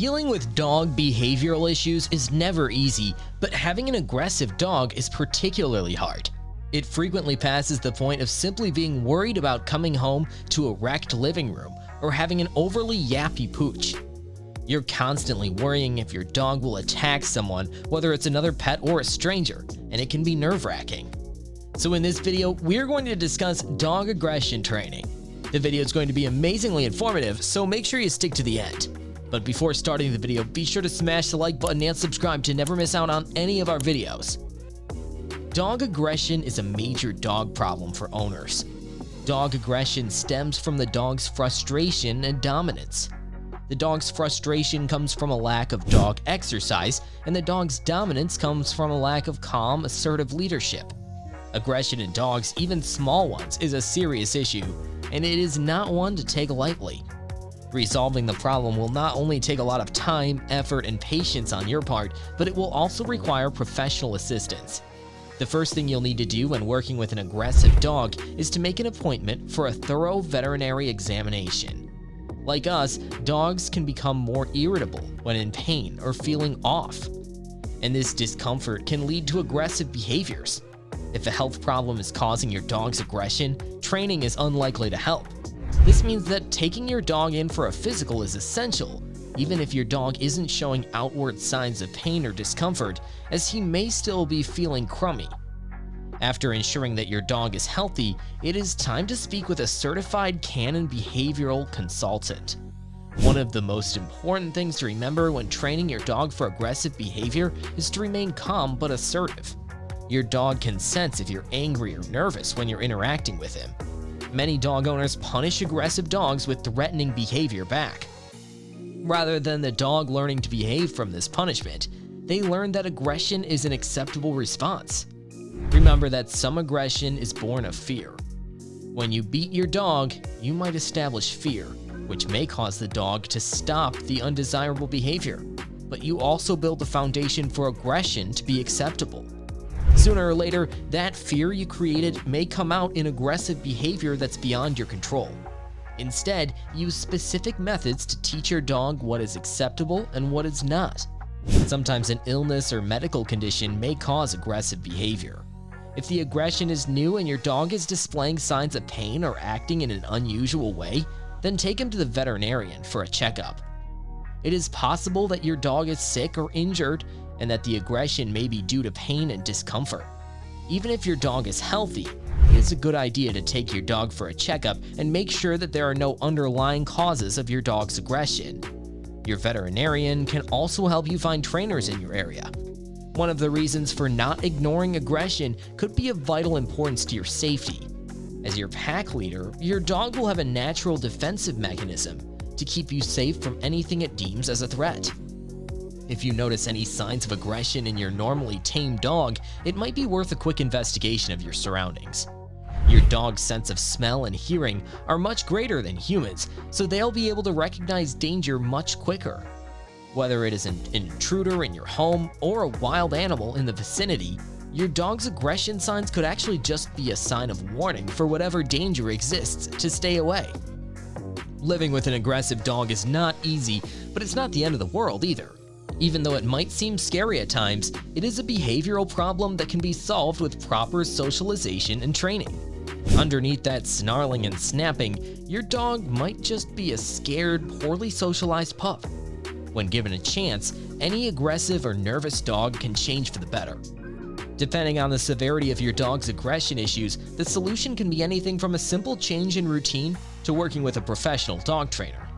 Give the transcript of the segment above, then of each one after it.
Dealing with dog behavioral issues is never easy, but having an aggressive dog is particularly hard. It frequently passes the point of simply being worried about coming home to a wrecked living room or having an overly yappy pooch. You're constantly worrying if your dog will attack someone, whether it's another pet or a stranger, and it can be nerve-wracking. So in this video, we're going to discuss dog aggression training. The video is going to be amazingly informative, so make sure you stick to the end. But before starting the video, be sure to smash the like button and subscribe to never miss out on any of our videos. Dog aggression is a major dog problem for owners. Dog aggression stems from the dog's frustration and dominance. The dog's frustration comes from a lack of dog exercise, and the dog's dominance comes from a lack of calm, assertive leadership. Aggression in dogs, even small ones, is a serious issue, and it is not one to take lightly. Resolving the problem will not only take a lot of time, effort, and patience on your part, but it will also require professional assistance. The first thing you'll need to do when working with an aggressive dog is to make an appointment for a thorough veterinary examination. Like us, dogs can become more irritable when in pain or feeling off. And this discomfort can lead to aggressive behaviors. If a health problem is causing your dog's aggression, training is unlikely to help. This means that taking your dog in for a physical is essential, even if your dog isn't showing outward signs of pain or discomfort, as he may still be feeling crummy. After ensuring that your dog is healthy, it is time to speak with a certified canine behavioral consultant. One of the most important things to remember when training your dog for aggressive behavior is to remain calm but assertive. Your dog can sense if you're angry or nervous when you're interacting with him, Many dog owners punish aggressive dogs with threatening behavior back. Rather than the dog learning to behave from this punishment, they learn that aggression is an acceptable response. Remember that some aggression is born of fear. When you beat your dog, you might establish fear, which may cause the dog to stop the undesirable behavior. But you also build the foundation for aggression to be acceptable. Sooner or later, that fear you created may come out in aggressive behavior that's beyond your control. Instead, use specific methods to teach your dog what is acceptable and what is not. Sometimes an illness or medical condition may cause aggressive behavior. If the aggression is new and your dog is displaying signs of pain or acting in an unusual way, then take him to the veterinarian for a checkup. It is possible that your dog is sick or injured and that the aggression may be due to pain and discomfort. Even if your dog is healthy, it is a good idea to take your dog for a checkup and make sure that there are no underlying causes of your dog's aggression. Your veterinarian can also help you find trainers in your area. One of the reasons for not ignoring aggression could be of vital importance to your safety. As your pack leader, your dog will have a natural defensive mechanism to keep you safe from anything it deems as a threat. If you notice any signs of aggression in your normally tame dog, it might be worth a quick investigation of your surroundings. Your dog's sense of smell and hearing are much greater than humans, so they'll be able to recognize danger much quicker. Whether it is an intruder in your home or a wild animal in the vicinity, your dog's aggression signs could actually just be a sign of warning for whatever danger exists to stay away. Living with an aggressive dog is not easy, but it's not the end of the world either. Even though it might seem scary at times, it is a behavioral problem that can be solved with proper socialization and training. Underneath that snarling and snapping, your dog might just be a scared, poorly socialized pup. When given a chance, any aggressive or nervous dog can change for the better. Depending on the severity of your dog's aggression issues, the solution can be anything from a simple change in routine to working with a professional dog trainer.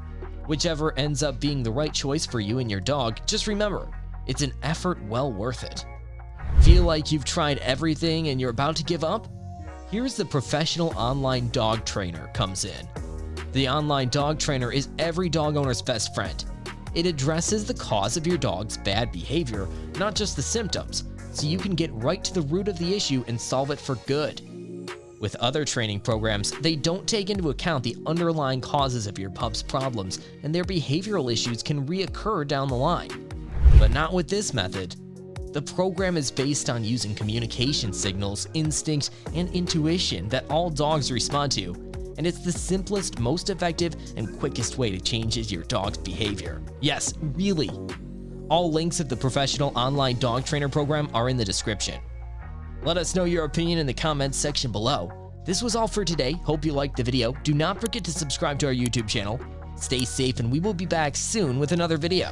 Whichever ends up being the right choice for you and your dog, just remember, it's an effort well worth it. Feel like you've tried everything and you're about to give up? Here's the professional online dog trainer comes in. The online dog trainer is every dog owner's best friend. It addresses the cause of your dog's bad behavior, not just the symptoms, so you can get right to the root of the issue and solve it for good. With other training programs, they don't take into account the underlying causes of your pup's problems, and their behavioral issues can reoccur down the line. But not with this method. The program is based on using communication signals, instinct, and intuition that all dogs respond to, and it's the simplest, most effective, and quickest way to change your dog's behavior. Yes, really. All links of the professional online dog trainer program are in the description. Let us know your opinion in the comments section below. This was all for today. Hope you liked the video. Do not forget to subscribe to our YouTube channel. Stay safe and we will be back soon with another video.